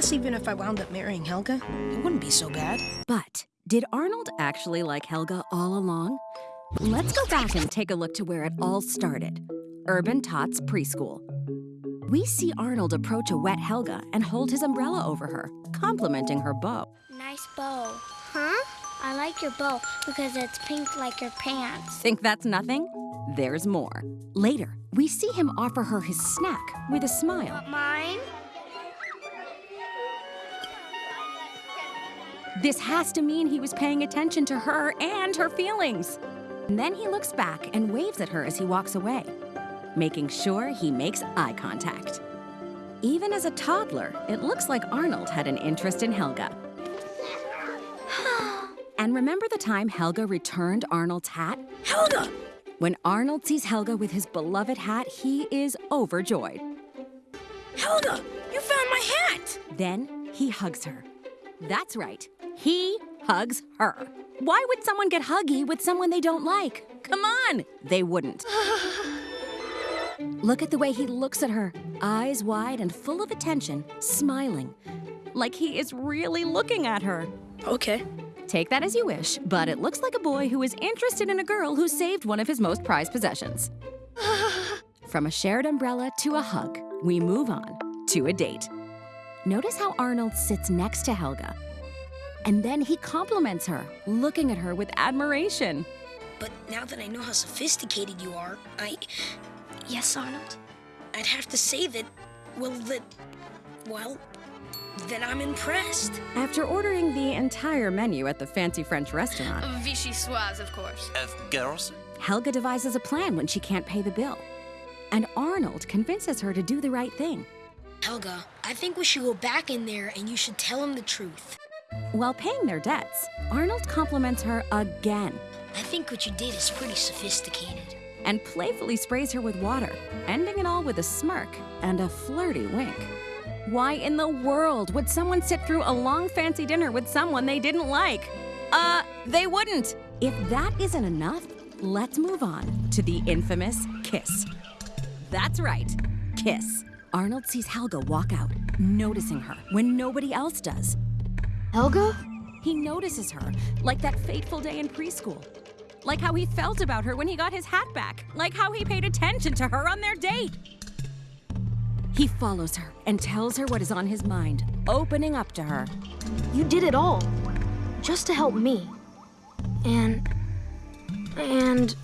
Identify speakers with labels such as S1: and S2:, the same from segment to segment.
S1: guess even if I wound up marrying Helga, it wouldn't be so bad.
S2: But did Arnold actually like Helga all along? Let's go back and take a look to where it all started Urban Tots Preschool. We see Arnold approach a wet Helga and hold his umbrella over her, complimenting her bow.
S3: Nice bow. Huh? I like your bow because it's pink like your pants.
S2: Think that's nothing? There's more. Later, we see him offer her his snack with a smile.
S3: Want mine?
S2: This has to mean he was paying attention to her and her feelings. And then he looks back and waves at her as he walks away, making sure he makes eye contact. Even as a toddler, it looks like Arnold had an interest in Helga. and remember the time Helga returned Arnold's hat?
S1: Helga!
S2: When Arnold sees Helga with his beloved hat, he is overjoyed.
S1: Helga! You found my hat!
S2: Then he hugs her. That's right, he hugs her. Why would someone get huggy with someone they don't like? Come on! They wouldn't. Look at the way he looks at her, eyes wide and full of attention, smiling. Like he is really looking at her.
S1: Okay.
S2: Take that as you wish, but it looks like a boy who is interested in a girl who saved one of his most prized possessions. From a shared umbrella to a hug, we move on to a date. Notice how Arnold sits next to Helga. And then he compliments her, looking at her with admiration.
S1: But now that I know how sophisticated you are, I.
S3: Yes, Arnold.
S1: I'd have to say that. Well, that. Well, that I'm impressed.
S2: After ordering the entire menu at the fancy French restaurant,
S4: um, vichyssoise, of course.
S5: Of girls?
S2: Helga devises a plan when she can't pay the bill. And Arnold convinces her to do the right thing.
S1: Helga, I think we should go back in there and you should tell him the truth.
S2: While paying their debts, Arnold compliments her again
S1: I think what you did is pretty sophisticated.
S2: and playfully sprays her with water, ending it all with a smirk and a flirty wink. Why in the world would someone sit through a long fancy dinner with someone they didn't like? Uh, they wouldn't. If that isn't enough, let's move on to the infamous kiss. That's right, kiss. Arnold sees Helga walk out, noticing her when nobody else does.
S3: Helga?
S2: He notices her, like that fateful day in preschool. Like how he felt about her when he got his hat back. Like how he paid attention to her on their date. He follows her and tells her what is on his mind, opening up to her.
S6: You did it all. Just to help me. And. And.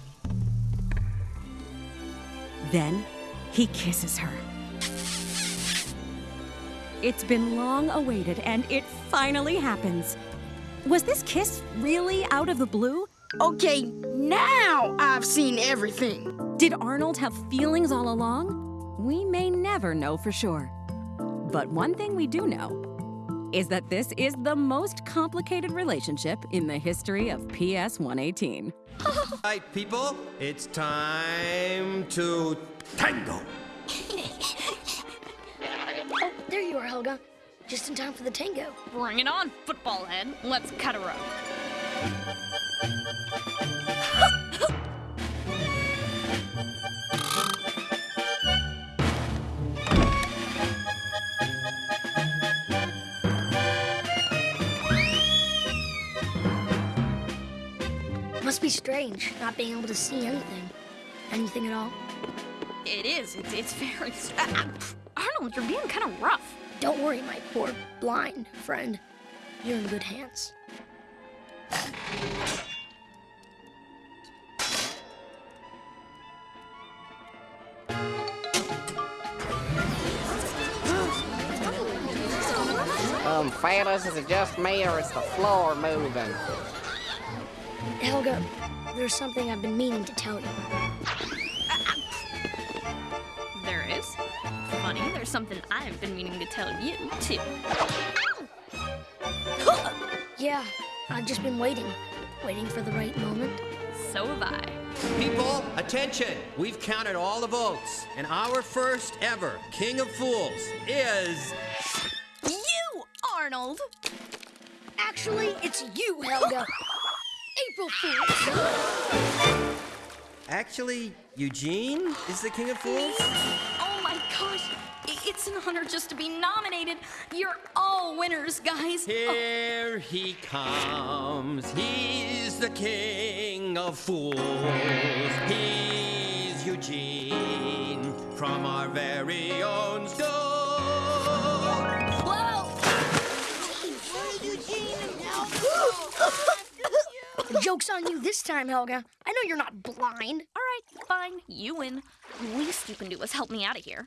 S2: Then he kisses her. It's been long awaited and it finally happens. Was this kiss really out of the blue?
S7: Okay, now I've seen everything.
S2: Did Arnold have feelings all along? We may never know for sure. But one thing we do know is that this is the most complicated relationship in the history of PS 118.
S8: All right, people, it's time to tango.
S3: Oh, there you are, Helga. Just in time for the tango.
S4: Bring it on, football head. Let's cut her up.
S3: Must be strange not being able to see anything. Anything at all.
S4: It is. It's, it's very. Uh, Arnold, you're being kind of rough.
S3: Don't worry, my poor blind friend. You're in good hands.
S9: Um, fellas, is it just me or is the floor moving?
S3: Helga, there's something I've been meaning to tell you.
S4: There's something I've been meaning to tell you, too.
S3: Yeah, I've just been waiting. Waiting for the right moment.
S4: So have I.
S8: People, attention! We've counted all the votes, and our first ever King of Fools is.
S4: You, Arnold!
S3: Actually, it's you, Helga. April Fools.
S8: Actually, Eugene is the King of Fools?
S4: It's an
S1: honor just to be nominated. You're all winners, guys. Oh.
S8: Here he comes. He's the king of fools. He's Eugene from our very own school.
S1: The joke's on you this time, Helga. I know you're not blind.
S4: All right, fine. You win. The least you can do is help me out of here.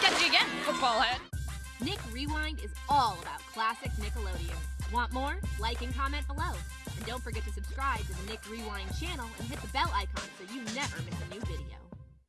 S4: Catch you again, football head.
S5: Nick Rewind is all about classic Nickelodeon. Want more? Like and comment below. And don't forget to subscribe to the Nick Rewind channel and hit the bell icon so you never miss a new video.